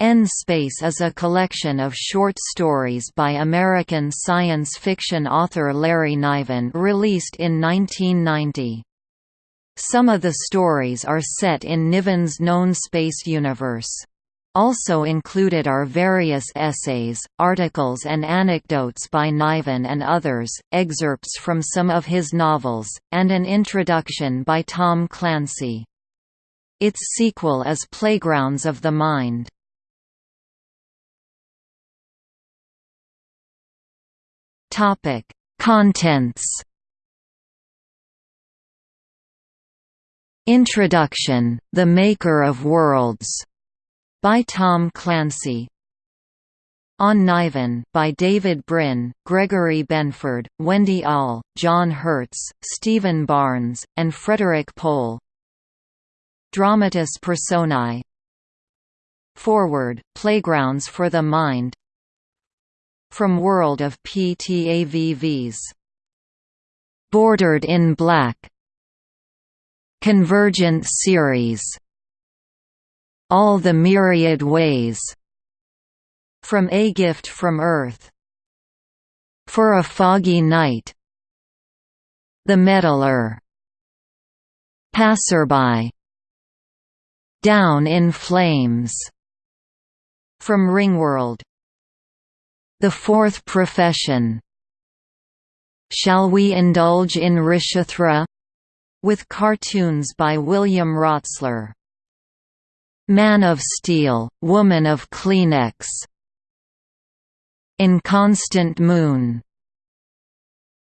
N-Space is a collection of short stories by American science fiction author Larry Niven released in 1990. Some of the stories are set in Niven's known space universe. Also included are various essays, articles and anecdotes by Niven and others, excerpts from some of his novels, and an introduction by Tom Clancy. Its sequel is Playgrounds of the Mind. Topic: Contents. Introduction: The Maker of Worlds by Tom Clancy. On Niven by David Brin, Gregory Benford, Wendy All, John Hertz, Steven Barnes, and Frederik Pohl. Dramatis Personae Foreword, Playgrounds for the Mind from World of PTAVVs. Bordered in Black. Convergent Series. All the Myriad Ways. From A Gift from Earth. For a Foggy Night. The Meddler. Passerby. Down in Flames. From Ringworld the Fourth Profession Shall We Indulge in Rishathra? with cartoons by William Rotsler. Man of Steel, Woman of Kleenex Inconstant Moon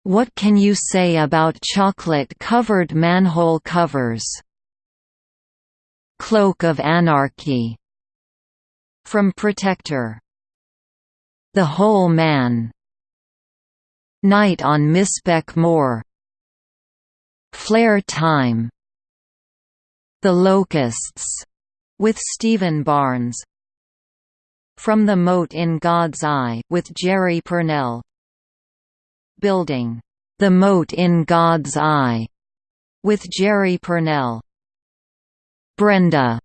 What can you say about chocolate-covered manhole covers? Cloak of Anarchy From Protector the Whole Man. Night on Mispec Moor Flare Time. The Locusts. With Steven Barnes. From the Mote in God's Eye with Jerry Pournelle, Building. The Mote in God's Eye. With Jerry Pournelle, Brenda.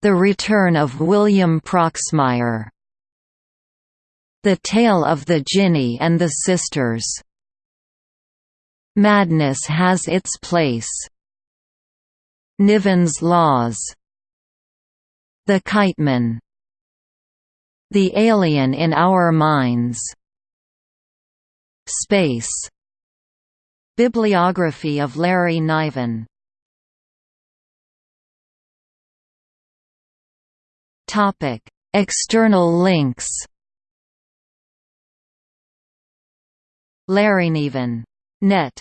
The Return of William Proxmire the Tale of the Jinni and the Sisters. Madness has its place. Niven's Laws. The Kiteman. The Alien in Our Minds. Space. Bibliography of Larry Niven External links Larry Niven. Net